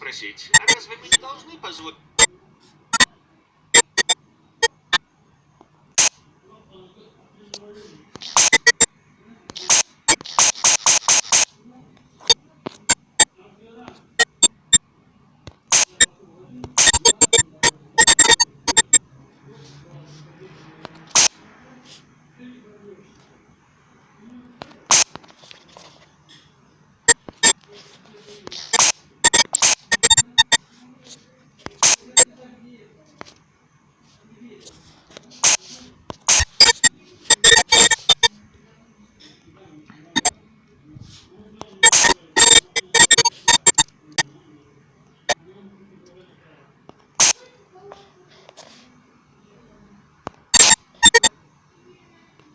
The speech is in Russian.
спросить, а разве мы не должны позволить...